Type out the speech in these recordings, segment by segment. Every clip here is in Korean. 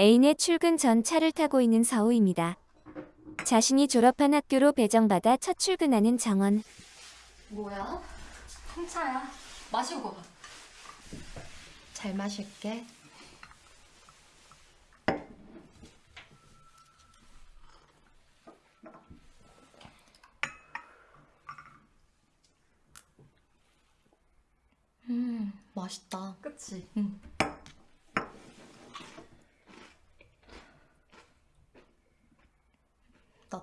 애인의 출근 전 차를 타고 있는 서우입니다. 자신이 졸업한 학교로 배정받아 첫 출근하는 정원. 뭐야? 홍차야. 마시고 가. 잘 마실게. 음, 맛있다. 그치? 응.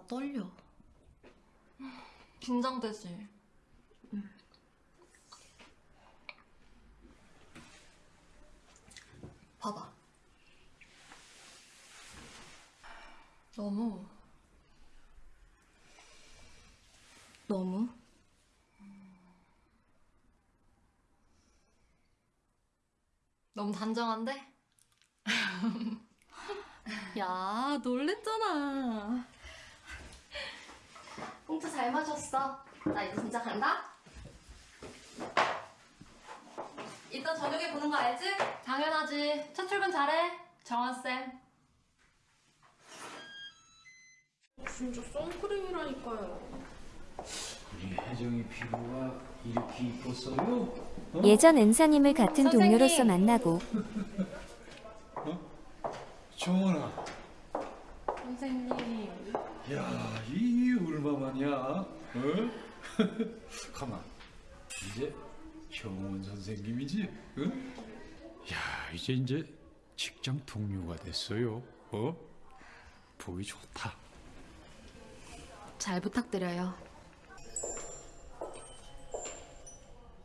떨려. 긴장되지? 봐봐. 너무 너무? 너무 단정한데? 야, 놀랬잖아. 홍차 잘 마셨어. 나 이제 진짜 간다. 이따 저녁에 보는 거 알지? 당연하지. 첫 출근 잘해. 정원쌤. 진짜 선크림이라니까요. 우리 혜정이 피부가 이렇게 이뻤어요? 어? 예전 은사님을 같은 선생님. 동료로서 만나고 정원아, 선생님. 야, 이 얼마만이야? 어? 가만, 이제 정원 선생님이지? 응? 야, 이제 이제 직장 동료가 됐어요. 어? 보기 좋다. 잘 부탁드려요.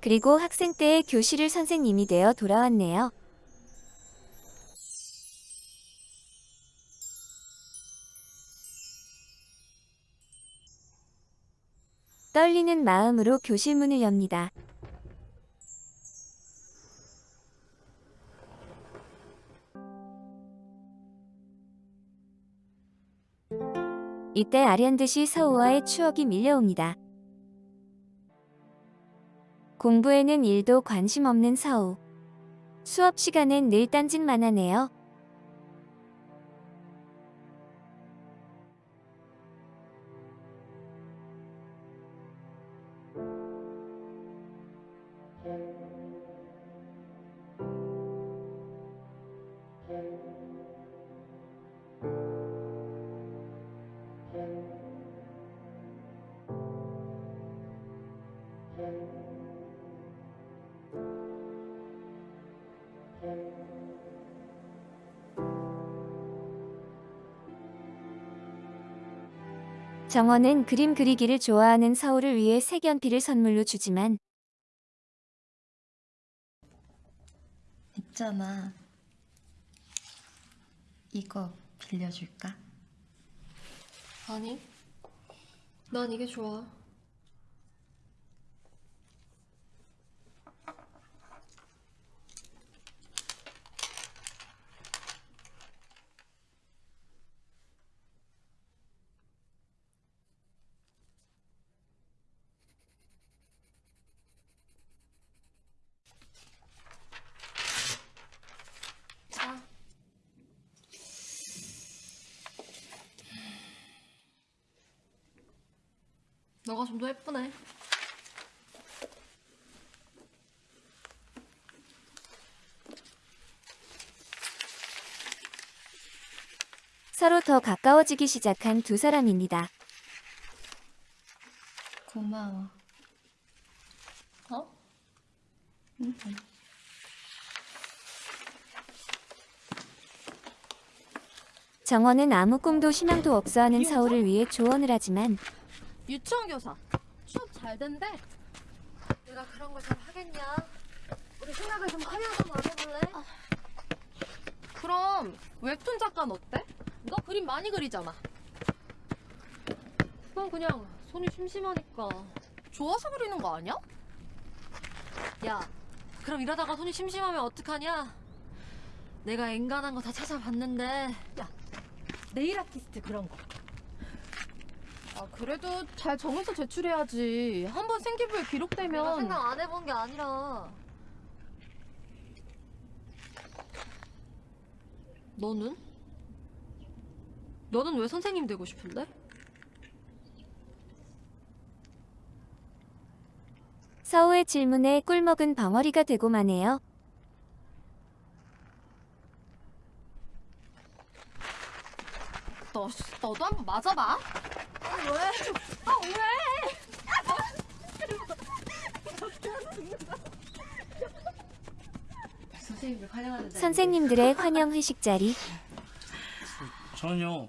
그리고 학생 때의 교실을 선생님이 되어 돌아왔네요. 떨리는 마음으로 교실 문을 엽니다. 이때 아련듯이 서우와의 추억이 밀려옵니다. 공부에는 일도 관심 없는 서우. 수업 시간엔 늘 딴짓만 하네요. 정원은 그림 그리기를 좋아하는 서우를 위해 색연필을 선물로 주지만 있잖아. 이거 빌려줄까? 아니. 난 이게 좋아. 자. 너가 좀 더 예쁘네. 서로 더 가까워지기 시작한 두 사람입니다. 고마워. 어? 응. 정원은 아무 꿈도 희망도 없어 하는 서우를 위해 조언을 하지만 유치원 교사. 수업 잘 된대. 내가 그런 걸 잘 하겠냐? 우리 생각을 좀 화려하게 안 해볼래? 그럼 웹툰 작가는 어때? 너 그림 많이 그리잖아. 그건 그냥 손이 심심하니까. 좋아서 그리는 거 아니야? 야, 그럼 이러다가 손이 심심하면 어떡하냐? 내가 엔간한 거 다 찾아봤는데. 야, 네일 아티스트 그런 거. 아 그래도 잘 정해서 제출해야지. 한 번 생기부에 내가 기록되면 생각 안 해본 게 아니라. 너는? 너는 왜 선생님 되고 싶은데? 서우의 질문에 꿀먹은 벙어리가 되고 마네요. 너, 너도 한번 맞아봐. 선생님들 환영하는데. 선생님들의 환영 회식 자리. 저는요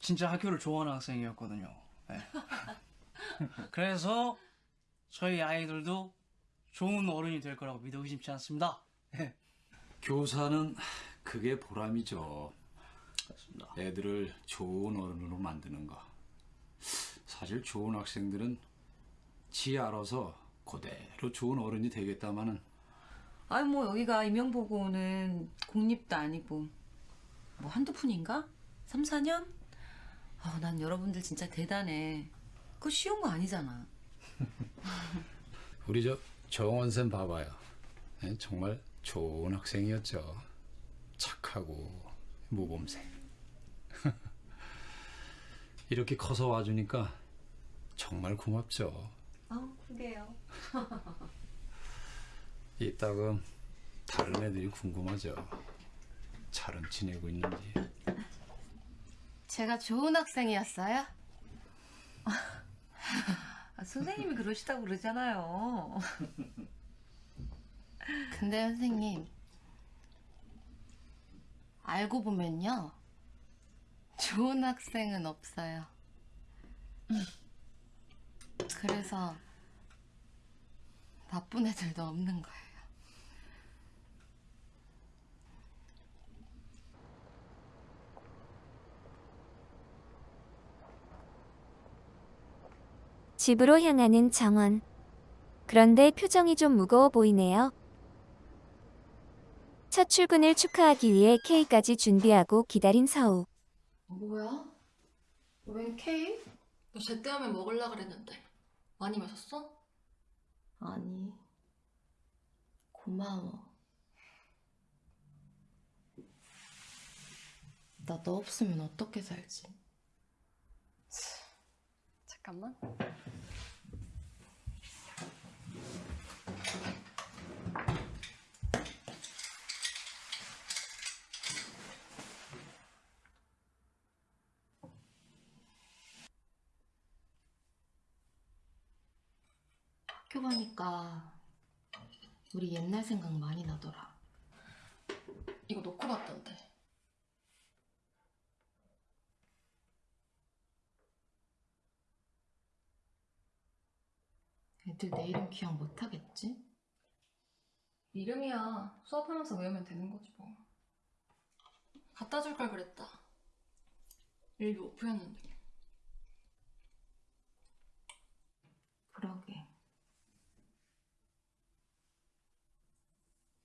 진짜 학교를 좋아하는 학생이었거든요. 네. 그래서 저희 아이들도 좋은 어른이 될 거라고 믿어 의심치 않습니다. 교사는 그게 보람이죠. 그렇습니다. 애들을 좋은 어른으로 만드는 거. 사실 좋은 학생들은 지 알아서 그대로 좋은 어른이 되겠다마는 아니 뭐 여기가 임용보고는 공립도 아니고 뭐 한두 푼인가? 3, 4년? 아, 난 여러분들 진짜 대단해. 그거 쉬운 거 아니잖아. 우리 저 정원 쌤 봐봐요. 예, 정말 좋은 학생이었죠. 착하고 모범생. 이렇게 커서 와주니까 정말 고맙죠. 아우, 그게요. 이따금 다른 애들이 궁금하죠. 잘은 지내고 있는지. 제가 좋은 학생이었어요? 아, 선생님이 그러시다고 그러잖아요. 근데 선생님, 알고 보면요. 좋은 학생은 없어요. 그래서 나쁜 애들도 없는 거예요. 집으로 향하는 정원. 그런데 표정이 좀 무거워 보이네요. 첫 출근을 축하하기 위해 케이크까지 준비하고 기다린 서우. 뭐야? 웬 케이크? 너 제때 하면 먹을라 그랬는데 많이 마셨어? 아니, 고마워. 나 너 없으면 어떻게 살지? 잠깐만. 가니까 우리 옛날 생각 많이 나더라. 이거 놓고 갔던데. 애들 내 이름 기억 못 하겠지? 이름이야. 수업하면서 외우면 되는 거지 뭐. 갖다 줄 걸 그랬다. 일도 오프였는데. 그러게.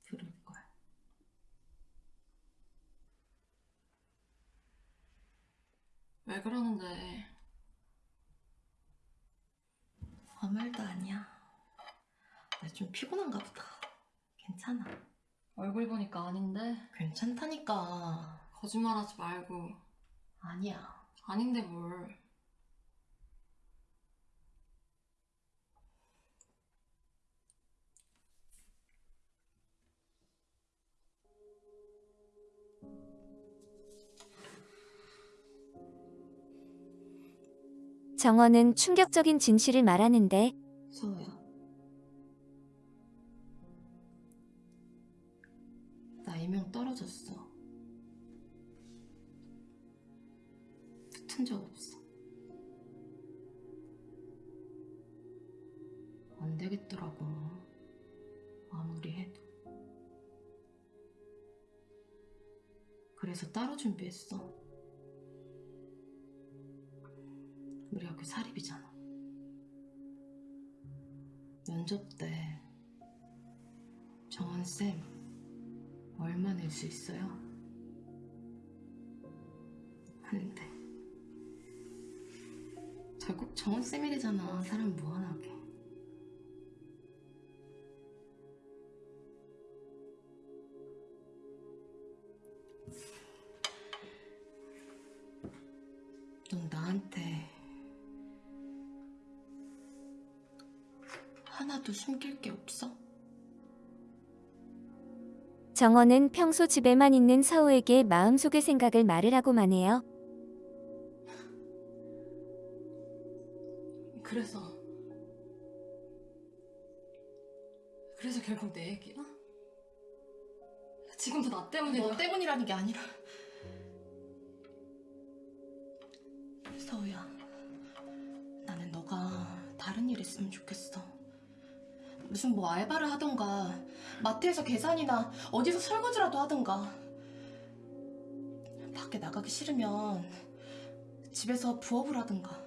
들을걸. 왜 그러는데? 아무 말도 아니야. 나 좀 피곤한가 보다. 괜찮아. 얼굴 보니까 아닌데 괜찮다니까. 거짓말하지 말고 아니야. 아닌데 뭘? 정원은 충격적인 진실을 말하는데 서우야. 나 이명 떨어졌어. 붙은 적 없어. 안 되겠더라고. 아무리 해도. 그래서 따로 준비했어. 우리 학교 사립이잖아. 면접 때 정원쌤 얼마 낼 수 있어요? 한대 결국 정원쌤이래잖아 사람 무한하게 하나도 숨길 게 없어? 정원은 평소 집에만 있는 서우에게 마음속의 생각을 말을 하고만 해요. 그래서 그래서 결국 내 얘기야? 지금도 나 때문에 너 때문이라는 게 아니라 서우야 나는 너가 다른 일 했으면 좋겠어 무슨 뭐 알바를 하던가 마트에서 계산이나 어디서 설거지라도 하던가 밖에 나가기 싫으면 집에서 부업을 하든가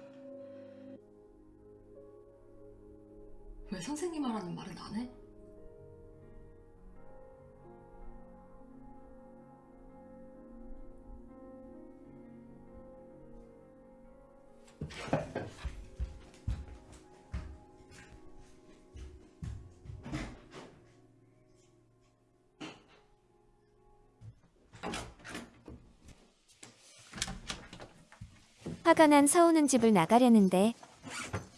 왜 선생님 하라는 말은 안 해? 화가 난 서우는 집을 나가려는데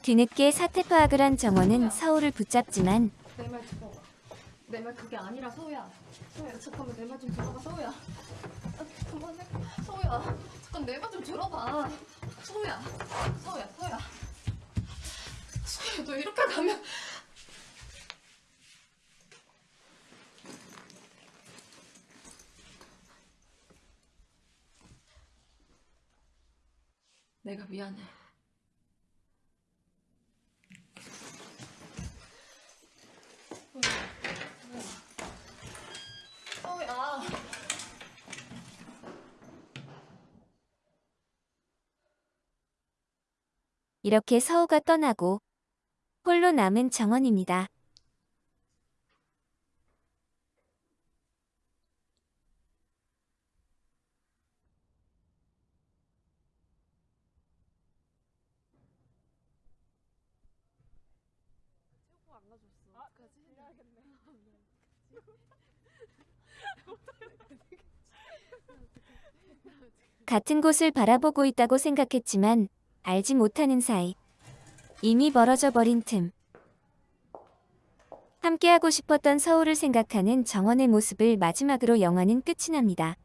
뒤늦게 사태 파악을 한 정원은 서우를 붙잡지만 내말 들어봐. 내 말 그게 아니라 서우야. 서우야 잠깐만 내 말 좀 들어봐 서우야. 아, 그만해. 서우야 잠깐 내 말 좀 들어봐. 서우야. 서우야 서우야. 서우야 너 이렇게 가면 내가 미안해. 서우야. 이렇게 서우가 떠나고 홀로 남은 정원입니다. 같은 곳을 바라보고 있다고 생각했지만 알지 못하는 사이 이미 멀어져 버린 틈. 함께하고 싶었던 서울을 생각하는 정원의 모습을 마지막으로 영화는 끝이 납니다.